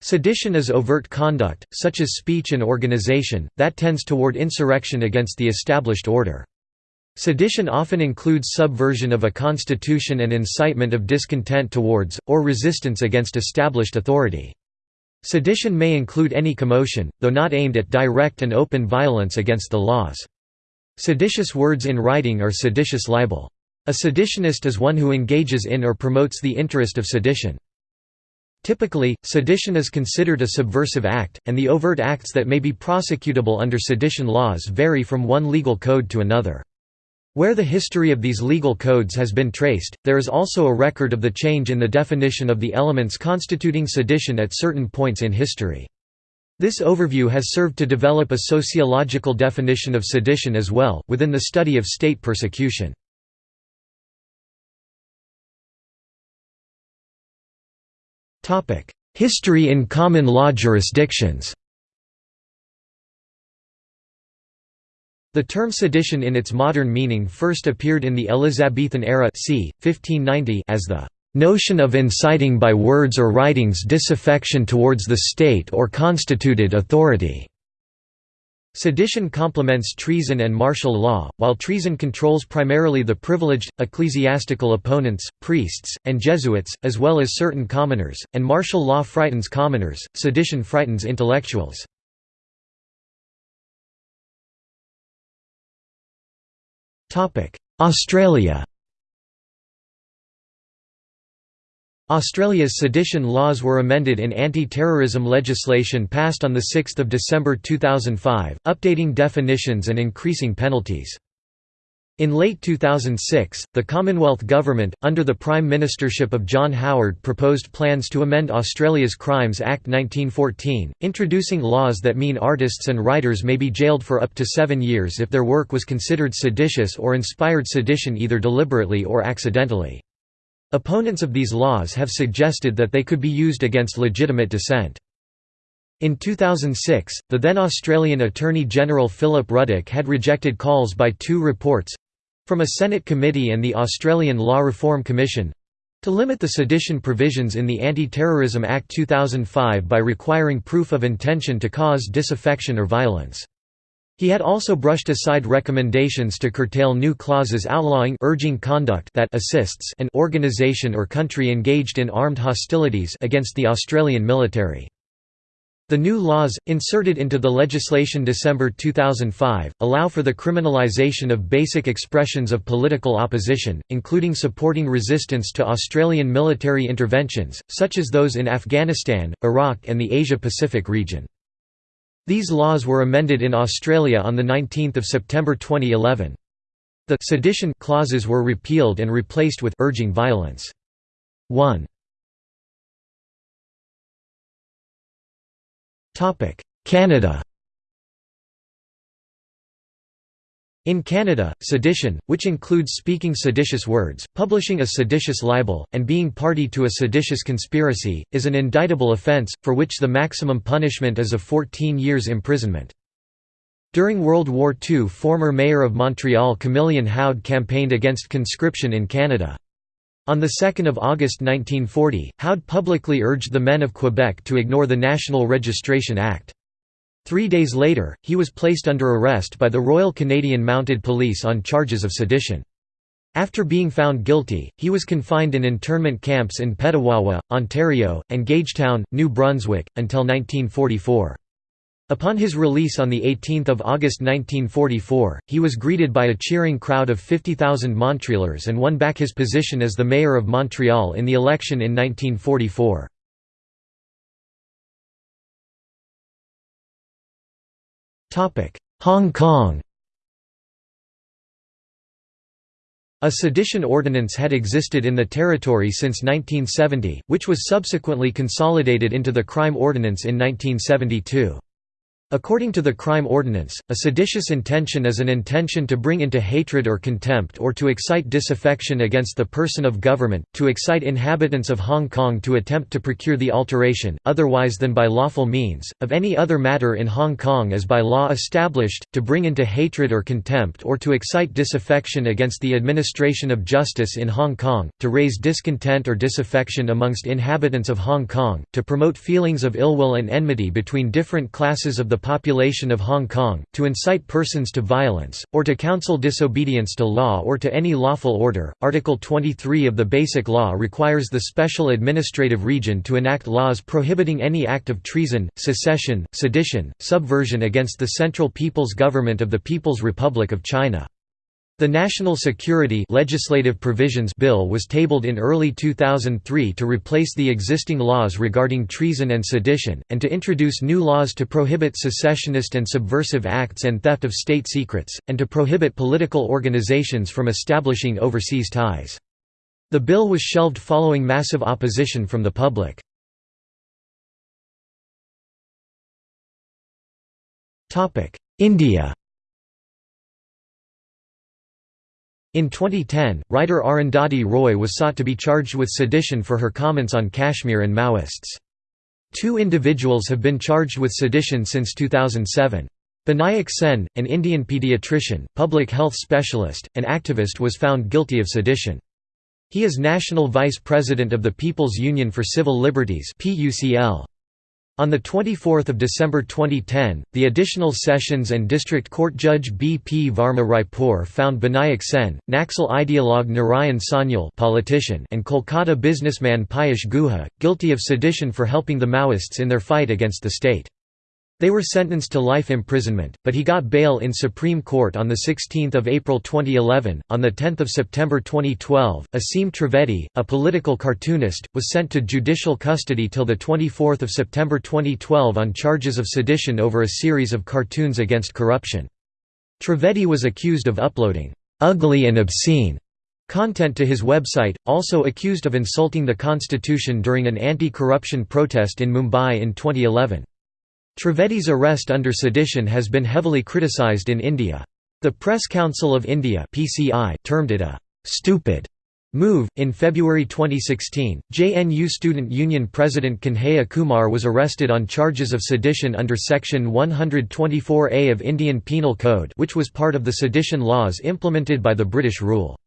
Sedition is overt conduct, such as speech and organization, that tends toward insurrection against the established order. Sedition often includes subversion of a constitution and incitement of discontent towards, or resistance against established authority. Sedition may include any commotion, though not aimed at direct and open violence against the laws. Seditious words in writing are seditious libel. A seditionist is one who engages in or promotes the interest of sedition. Typically, sedition is considered a subversive act, and the overt acts that may be prosecutable under sedition laws vary from one legal code to another. Where the history of these legal codes has been traced, there is also a record of the change in the definition of the elements constituting sedition at certain points in history. This overview has served to develop a sociological definition of sedition as well, within the study of state persecution. History in common law jurisdictions The term sedition in its modern meaning first appeared in the Elizabethan era c. 1590 as the "...notion of inciting by words or writings disaffection towards the state or constituted authority." Sedition complements treason and martial law, while treason controls primarily the privileged, ecclesiastical opponents, priests, and Jesuits, as well as certain commoners, and martial law frightens commoners, sedition frightens intellectuals. Australia Australia's sedition laws were amended in anti-terrorism legislation passed on 6 December 2005, updating definitions and increasing penalties. In late 2006, the Commonwealth Government, under the Prime Ministership of John Howard proposed plans to amend Australia's Crimes Act 1914, introducing laws that mean artists and writers may be jailed for up to seven years if their work was considered seditious or inspired sedition either deliberately or accidentally. Opponents of these laws have suggested that they could be used against legitimate dissent. In 2006, the then Australian Attorney General Philip Ruddock had rejected calls by two reports from a Senate committee and the Australian Law Reform Commission to limit the sedition provisions in the Anti-Terrorism Act 2005 by requiring proof of intention to cause disaffection or violence. He had also brushed aside recommendations to curtail new clauses outlawing urging conduct that assists an organisation or country engaged in armed hostilities against the Australian military. The new laws, inserted into the legislation December 2005, allow for the criminalisation of basic expressions of political opposition, including supporting resistance to Australian military interventions, such as those in Afghanistan, Iraq and the Asia-Pacific region. These laws were amended in Australia on 19 September 2011. The «sedition» clauses were repealed and replaced with «urging violence». 1. Canada In Canada, sedition, which includes speaking seditious words, publishing a seditious libel, and being party to a seditious conspiracy, is an indictable offence, for which the maximum punishment is of 14 years imprisonment. During World War II former mayor of Montreal Camillien Houde campaigned against conscription in Canada. On 2 August 1940, Houde publicly urged the men of Quebec to ignore the National Registration Act. Three days later, he was placed under arrest by the Royal Canadian Mounted Police on charges of sedition. After being found guilty, he was confined in internment camps in Petawawa, Ontario, and Gagetown, New Brunswick, until 1944. Upon his release on 18 August 1944, he was greeted by a cheering crowd of 50,000 Montrealers and won back his position as the mayor of Montreal in the election in 1944. Hong Kong A sedition ordinance had existed in the territory since 1970, which was subsequently consolidated into the crime ordinance in 1972. According to the crime ordinance, a seditious intention is an intention to bring into hatred or contempt or to excite disaffection against the person of government, to excite inhabitants of Hong Kong to attempt to procure the alteration, otherwise than by lawful means, of any other matter in Hong Kong as by law established, to bring into hatred or contempt or to excite disaffection against the administration of justice in Hong Kong, to raise discontent or disaffection amongst inhabitants of Hong Kong, to promote feelings of ill will and enmity between different classes of the population of Hong Kong, to incite persons to violence, or to counsel disobedience to law or to any lawful order. Article 23 of the Basic Law requires the Special Administrative Region to enact laws prohibiting any act of treason, secession, sedition, subversion against the Central People's Government of the People's Republic of China. The National Security Legislative Provisions Bill was tabled in early 2003 to replace the existing laws regarding treason and sedition, and to introduce new laws to prohibit secessionist and subversive acts and theft of state secrets, and to prohibit political organizations from establishing overseas ties. The bill was shelved following massive opposition from the public. India In 2010, writer Arundhati Roy was sought to be charged with sedition for her comments on Kashmir and Maoists. Two individuals have been charged with sedition since 2007. Binayak Sen, an Indian pediatrician, public health specialist, and activist was found guilty of sedition. He is National Vice President of the People's Union for Civil Liberties PUCL. On 24 December 2010, the Additional Sessions and District Court Judge B. P. Varma Raipur found Binayak Sen, Naxal ideologue Narayan Sanyal politician and Kolkata businessman Piyush Guha, guilty of sedition for helping the Maoists in their fight against the state. They were sentenced to life imprisonment, but he got bail in Supreme Court on 16 April 2011. On 10 September 2012, Aseem Trivedi, a political cartoonist, was sent to judicial custody till 24 September 2012 on charges of sedition over a series of cartoons against corruption. Trivedi was accused of uploading ugly and obscene content to his website, also accused of insulting the constitution during an anti-corruption protest in Mumbai in 2011. Trivedi's arrest under sedition has been heavily criticised in India. The Press Council of India (PCI) termed it a stupid move. In February 2016, JNU Student Union President Kanhaiya Kumar was arrested on charges of sedition under Section 124A of Indian Penal Code, which was part of the sedition laws implemented by the British rule.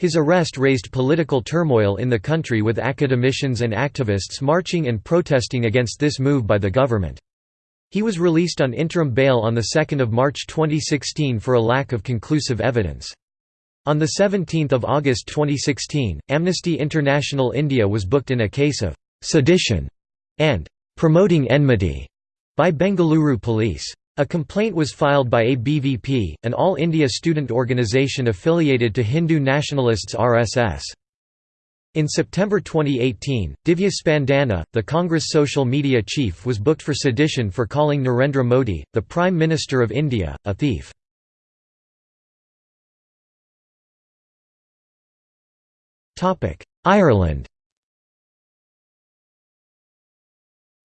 His arrest raised political turmoil in the country with academicians and activists marching and protesting against this move by the government. He was released on interim bail on 2 March 2016 for a lack of conclusive evidence. On 17 August 2016, Amnesty International India was booked in a case of «sedition» and «promoting enmity» by Bengaluru police. A complaint was filed by ABVP, an All India student organisation affiliated to Hindu nationalists RSS. In September 2018, Divya Spandana, the Congress social media chief was booked for sedition for calling Narendra Modi, the Prime Minister of India, a thief. Ireland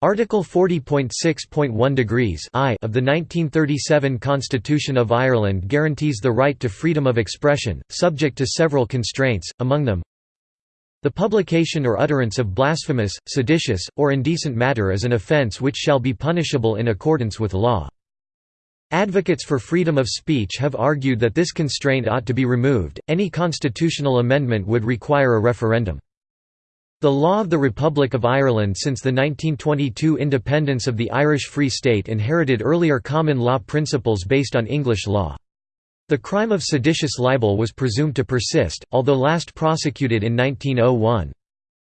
Article 40.6.1 degrees I of the 1937 Constitution of Ireland guarantees the right to freedom of expression, subject to several constraints, among them the publication or utterance of blasphemous, seditious, or indecent matter is an offence which shall be punishable in accordance with law. Advocates for freedom of speech have argued that this constraint ought to be removed. Any constitutional amendment would require a referendum. The law of the Republic of Ireland since the 1922 independence of the Irish Free State inherited earlier common law principles based on English law. The crime of seditious libel was presumed to persist, although last prosecuted in 1901.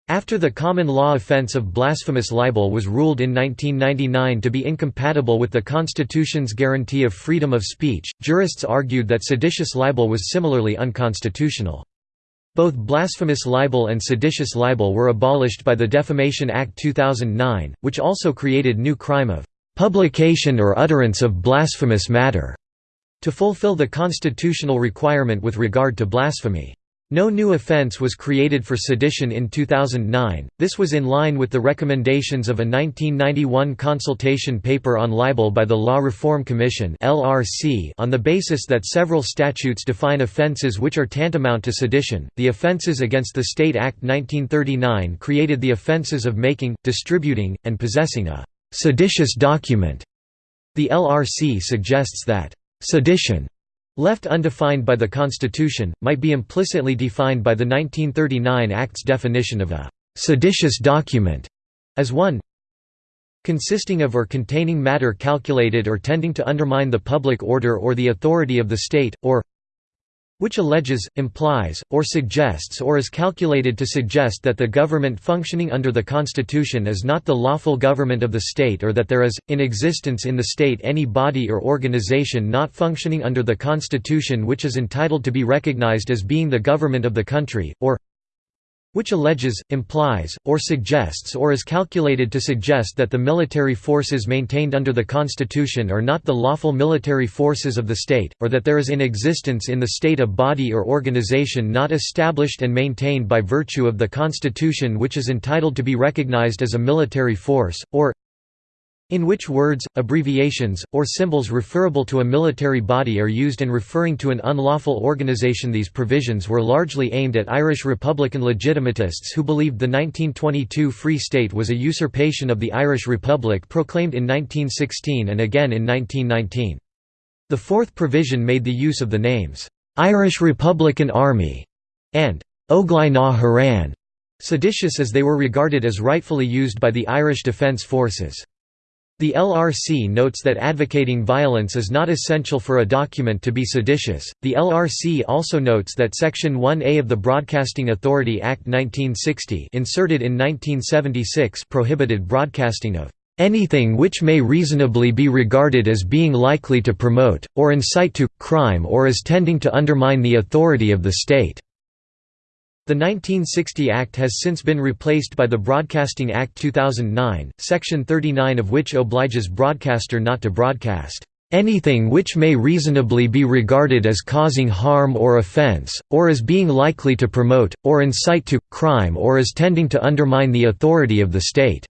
After the common law offence of blasphemous libel was ruled in 1999 to be incompatible with the Constitution's guarantee of freedom of speech, jurists argued that seditious libel was similarly unconstitutional. Both blasphemous libel and seditious libel were abolished by the Defamation Act 2009, which also created new crime of publication or utterance of blasphemous matter. To fulfill the constitutional requirement with regard to blasphemy. No new offence was created for sedition in 2009. This was in line with the recommendations of a 1991 consultation paper on libel by the Law Reform Commission (LRC) on the basis that several statutes define offences which are tantamount to sedition. The Offences Against the State Act 1939 created the offences of making, distributing, and possessing a seditious document. The LRC suggests that sedition Left undefined by the Constitution, might be implicitly defined by the 1939 Act's definition of a «seditious document» as one consisting of or containing matter calculated or tending to undermine the public order or the authority of the state, or which alleges, implies, or suggests or is calculated to suggest that the government functioning under the Constitution is not the lawful government of the state or that there is, in existence in the state any body or organization not functioning under the Constitution which is entitled to be recognized as being the government of the country, or which alleges, implies, or suggests or is calculated to suggest that the military forces maintained under the Constitution are not the lawful military forces of the state, or that there is in existence in the state a body or organization not established and maintained by virtue of the Constitution which is entitled to be recognized as a military force, or in which words, abbreviations, or symbols referable to a military body are used in referring to an unlawful organization These provisions were largely aimed at Irish Republican legitimatists who believed the 1922 Free State was a usurpation of the Irish Republic proclaimed in 1916 and again in 1919. The fourth provision made the use of the names, "'Irish Republican Army' and "'Óglaigh na hÉireann' seditious as they were regarded as rightfully used by the Irish Defence Forces. The LRC notes that advocating violence is not essential for a document to be seditious. The LRC also notes that Section 1A of the Broadcasting Authority Act 1960, inserted in 1976, prohibited broadcasting of anything which may reasonably be regarded as being likely to promote, or incite to, crime or as tending to undermine the authority of the state. The 1960 Act has since been replaced by the Broadcasting Act 2009, Section 39 of which obliges broadcaster not to broadcast anything which may reasonably be regarded as causing harm or offense, or as being likely to promote, or incite to, crime or as tending to undermine the authority of the state."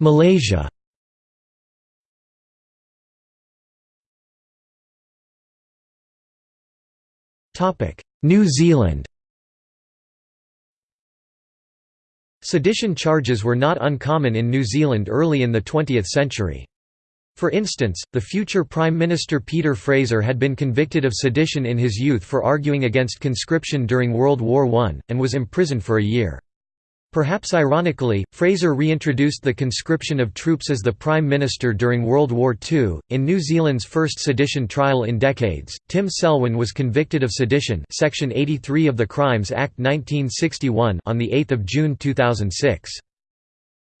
Malaysia New Zealand Sedition charges were not uncommon in New Zealand early in the 20th century. For instance, the future Prime Minister Peter Fraser had been convicted of sedition in his youth for arguing against conscription during World War I, and was imprisoned for a year. Perhaps ironically, Fraser reintroduced the conscription of troops as the Prime Minister during World War II. In New Zealand's first sedition trial in decades, Tim Selwyn was convicted of sedition Section 83 of the Crimes Act 1961 on 8 June 2006.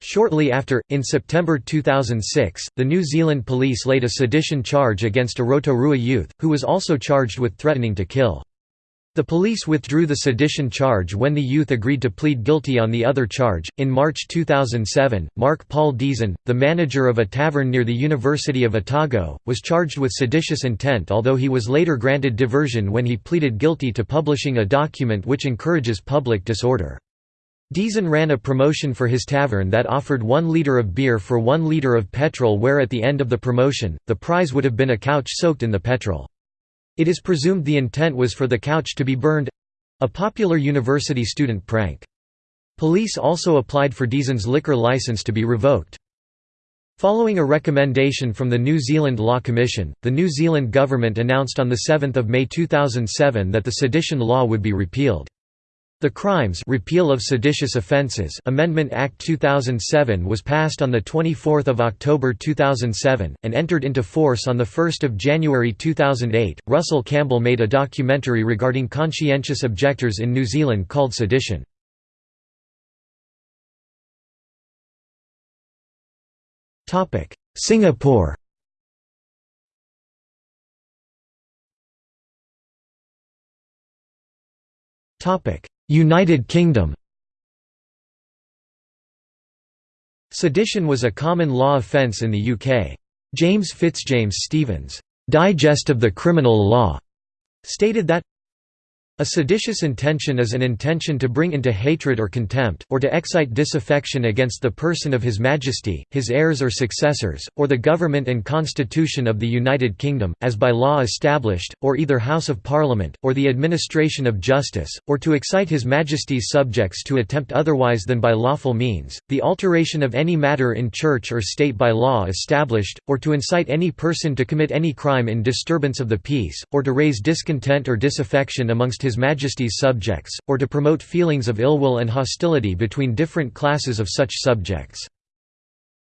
Shortly after, in September 2006, the New Zealand police laid a sedition charge against a Rotorua youth, who was also charged with threatening to kill. The police withdrew the sedition charge when the youth agreed to plead guilty on the other charge. In March 2007, Mark Paul Deason, the manager of a tavern near the University of Otago, was charged with seditious intent although he was later granted diversion when he pleaded guilty to publishing a document which encourages public disorder. Deason ran a promotion for his tavern that offered one litre of beer for one litre of petrol where at the end of the promotion, the prize would have been a couch soaked in the petrol. It is presumed the intent was for the couch to be burned—a popular university student prank. Police also applied for Deason's liquor license to be revoked. Following a recommendation from the New Zealand Law Commission, the New Zealand government announced on 7 May 2007 that the sedition law would be repealed. The Crimes Repeal of Seditious Offences Amendment Act 2007 was passed on 24 October 2007, and entered into force on 1 January 2008. Russell Campbell made a documentary regarding conscientious objectors in New Zealand called Sedition. Singapore Topic United Kingdom Sedition was a common law offence in the UK. James Fitzjames Stephen's Digest of the Criminal Law stated that a seditious intention is an intention to bring into hatred or contempt, or to excite disaffection against the person of His Majesty, his heirs or successors, or the government and constitution of the United Kingdom, as by law established, or either House of Parliament, or the administration of justice, or to excite His Majesty's subjects to attempt otherwise than by lawful means, the alteration of any matter in church or state by law established, or to incite any person to commit any crime in disturbance of the peace, or to raise discontent or disaffection amongst his Majesty's subjects, or to promote feelings of ill will and hostility between different classes of such subjects.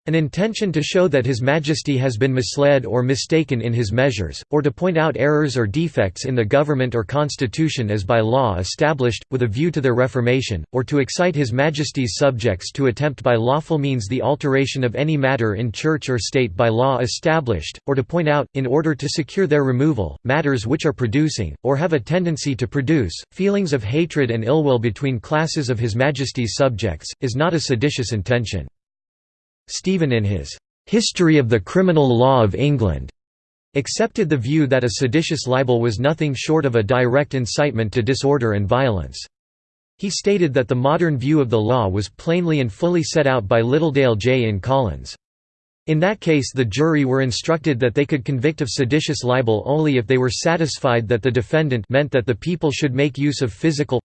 An intention to show that His Majesty has been misled or mistaken in his measures, or to point out errors or defects in the government or constitution as by law established, with a view to their reformation, or to excite His Majesty's subjects to attempt by lawful means the alteration of any matter in church or state by law established, or to point out, in order to secure their removal, matters which are producing, or have a tendency to produce, feelings of hatred and ill will between classes of His Majesty's subjects, is not a seditious intention. Stephen in his "'History of the Criminal Law of England' accepted the view that a seditious libel was nothing short of a direct incitement to disorder and violence. He stated that the modern view of the law was plainly and fully set out by Littledale J. in Collins. In that case the jury were instructed that they could convict of seditious libel only if they were satisfied that the defendant meant that the people should make use of physical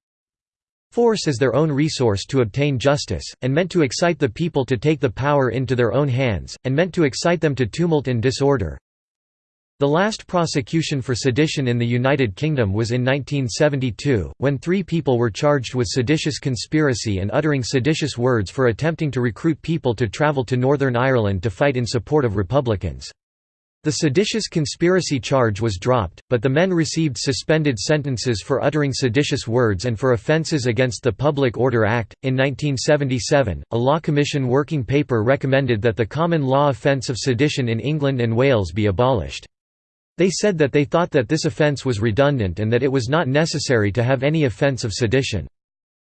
force as their own resource to obtain justice, and meant to excite the people to take the power into their own hands, and meant to excite them to tumult and disorder. The last prosecution for sedition in the United Kingdom was in 1972, when three people were charged with seditious conspiracy and uttering seditious words for attempting to recruit people to travel to Northern Ireland to fight in support of Republicans. The seditious conspiracy charge was dropped, but the men received suspended sentences for uttering seditious words and for offences against the Public Order Act. In 1977, a Law Commission working paper recommended that the common law offence of sedition in England and Wales be abolished. They said that they thought that this offence was redundant and that it was not necessary to have any offence of sedition.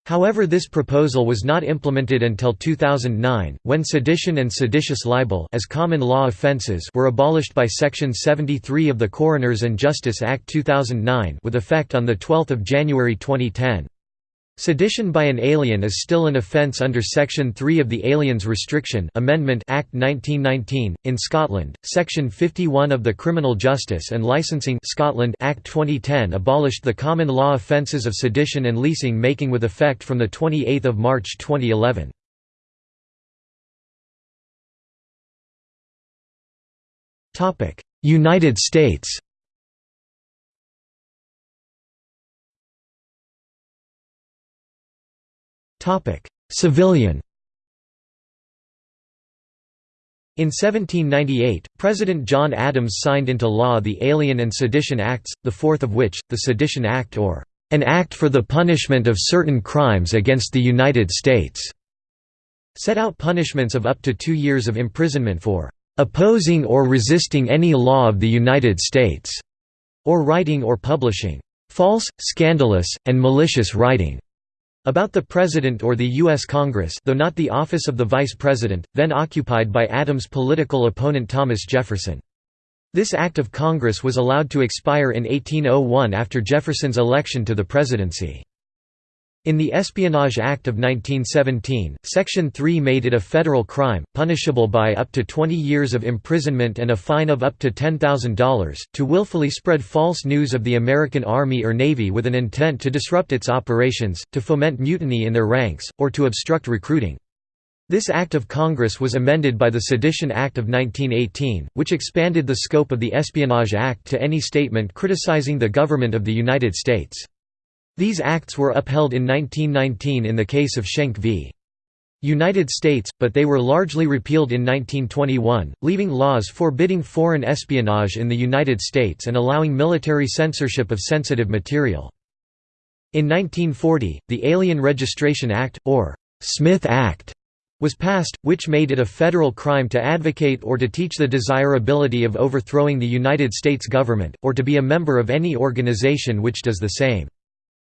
However this proposal was not implemented until 2009, when sedition and seditious libel as common law offences were abolished by Section 73 of the Coroners and Justice Act 2009 with effect on 12 January 2010. Sedition by an alien is still an offence under Section 3 of the Aliens Restriction Amendment Act 1919. In Scotland, Section 51 of the Criminal Justice and Licensing Scotland Act 2010 abolished the common law offences of sedition and leasing making with effect from the 28 March 2011. United States Civilian In 1798, President John Adams signed into law the Alien and Sedition Acts, the fourth of which, the Sedition Act or an Act for the Punishment of Certain Crimes Against the United States, set out punishments of up to two years of imprisonment for opposing or resisting any law of the United States, or writing or publishing false, scandalous, and malicious writing about the President or the U.S. Congress though not the office of the Vice President, then occupied by Adams' political opponent Thomas Jefferson. This act of Congress was allowed to expire in 1801 after Jefferson's election to the presidency. In the Espionage Act of 1917, Section 3 made it a federal crime, punishable by up to 20 years of imprisonment and a fine of up to $10,000, to willfully spread false news of the American Army or Navy with an intent to disrupt its operations, to foment mutiny in their ranks, or to obstruct recruiting. This Act of Congress was amended by the Sedition Act of 1918, which expanded the scope of the Espionage Act to any statement criticizing the government of the United States. These acts were upheld in 1919 in the case of Schenck v. United States, but they were largely repealed in 1921, leaving laws forbidding foreign espionage in the United States and allowing military censorship of sensitive material. In 1940, the Alien Registration Act, or Smith Act, was passed, which made it a federal crime to advocate or to teach the desirability of overthrowing the United States government, or to be a member of any organization which does the same.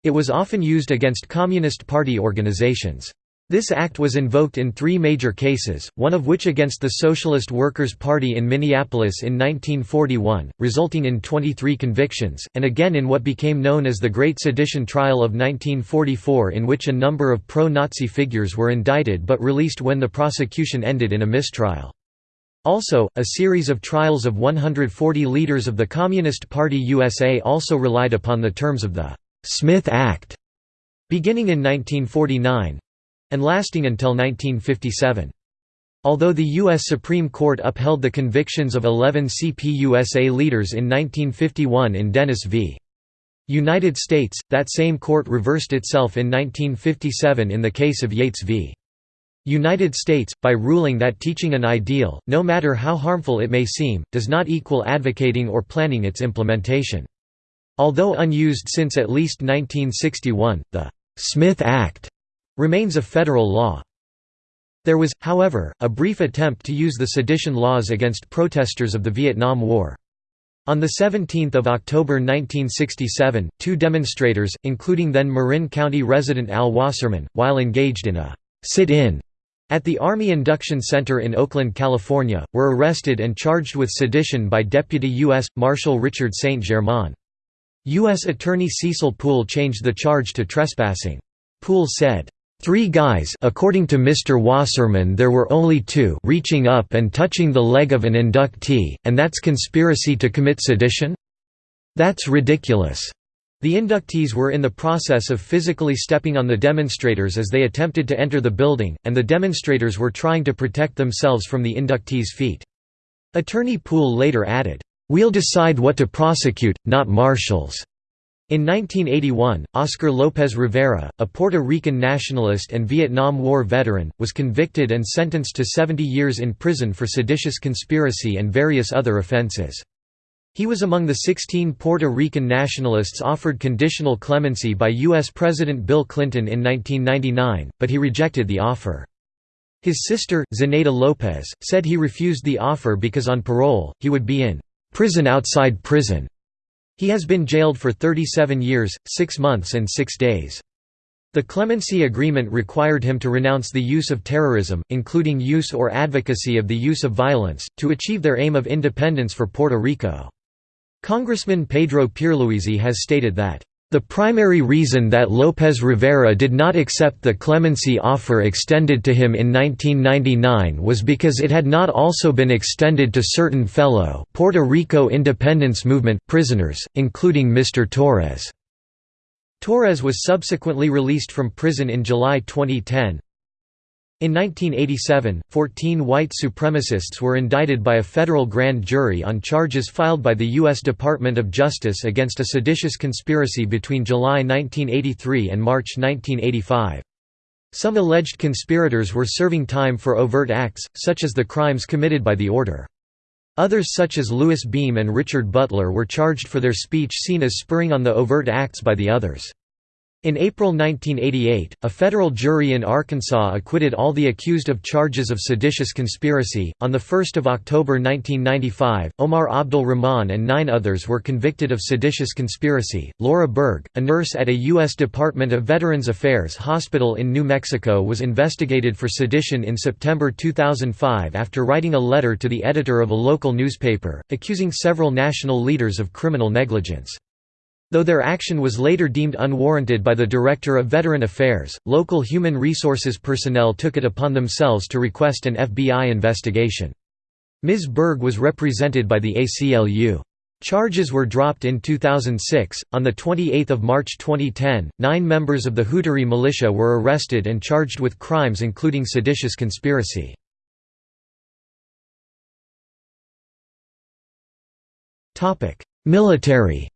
It was often used against Communist Party organizations. This act was invoked in three major cases, one of which against the Socialist Workers' Party in Minneapolis in 1941, resulting in 23 convictions, and again in what became known as the Great Sedition Trial of 1944 in which a number of pro-Nazi figures were indicted but released when the prosecution ended in a mistrial. Also, a series of trials of 140 leaders of the Communist Party USA also relied upon the terms of the Smith Act, beginning in 1949, and lasting until 1957. Although the U.S. Supreme Court upheld the convictions of 11 CPUSA leaders in 1951 in Dennis v. United States, that same court reversed itself in 1957 in the case of Yates v. United States, by ruling that teaching an ideal, no matter how harmful it may seem, does not equal advocating or planning its implementation. Although unused since at least 1961, the Smith Act remains a federal law. There was, however, a brief attempt to use the sedition laws against protesters of the Vietnam War. On 17 October 1967, two demonstrators, including then Marin County resident Al Wasserman, while engaged in a sit-in at the Army Induction Center in Oakland, California, were arrested and charged with sedition by Deputy U.S. Marshal Richard St. Germain. U.S. Attorney Cecil Poole changed the charge to trespassing. Poole said, Three guys according to Mr. Wasserman there were only two reaching up and touching the leg of an inductee, and that's conspiracy to commit sedition? That's ridiculous. The inductees were in the process of physically stepping on the demonstrators as they attempted to enter the building, and the demonstrators were trying to protect themselves from the inductees' feet. Attorney Poole later added, "'We'll decide what to prosecute, not marshals.' In 1981, Oscar Lopez Rivera, a Puerto Rican nationalist and Vietnam War veteran, was convicted and sentenced to 70 years in prison for seditious conspiracy and various other offenses. He was among the 16 Puerto Rican nationalists offered conditional clemency by U.S. President Bill Clinton in 1999, but he rejected the offer. His sister, Zenaida Lopez, said he refused the offer because on parole, he would be in prison outside prison. He has been jailed for 37 years, 6 months and 6 days. The clemency agreement required him to renounce the use of terrorism, including use or advocacy of the use of violence, to achieve their aim of independence for Puerto Rico. Congressman Pedro Pierluisi has stated that the primary reason that López Rivera did not accept the clemency offer extended to him in 1999 was because it had not also been extended to certain fellow Puerto Rico independence movement prisoners, including Mr. Torres. Torres was subsequently released from prison in July 2010. In 1987, 14 white supremacists were indicted by a federal grand jury on charges filed by the U.S. Department of Justice against a seditious conspiracy between July 1983 and March 1985. Some alleged conspirators were serving time for overt acts, such as the crimes committed by the order. Others such as Louis Beam and Richard Butler were charged for their speech seen as spurring on the overt acts by the others. In April 1988, a federal jury in Arkansas acquitted all the accused of charges of seditious conspiracy. On 1 October 1995, Omar Abdul Rahman and nine others were convicted of seditious conspiracy. Laura Berg, a nurse at a U.S. Department of Veterans Affairs hospital in New Mexico, was investigated for sedition in September 2005 after writing a letter to the editor of a local newspaper, accusing several national leaders of criminal negligence. Though their action was later deemed unwarranted by the Director of Veteran Affairs, local human resources personnel took it upon themselves to request an FBI investigation. Ms. Berg was represented by the ACLU. Charges were dropped in 2006. On the 28th of March 2010, nine members of the Hutaree militia were arrested and charged with crimes including seditious conspiracy. Military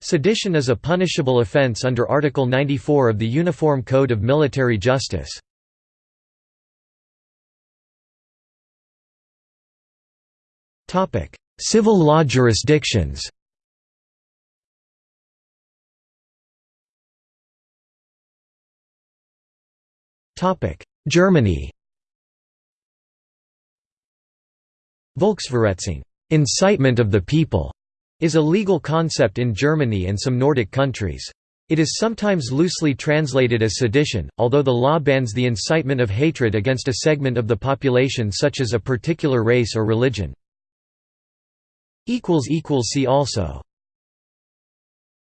Sedition is a punishable offense under Article 94 of the Uniform Code of Military Justice. Civil law jurisdictions. Germany. Volksverhetzung. Incitement of the people", is a legal concept in Germany and some Nordic countries. It is sometimes loosely translated as sedition, although the law bans the incitement of hatred against a segment of the population such as a particular race or religion. See also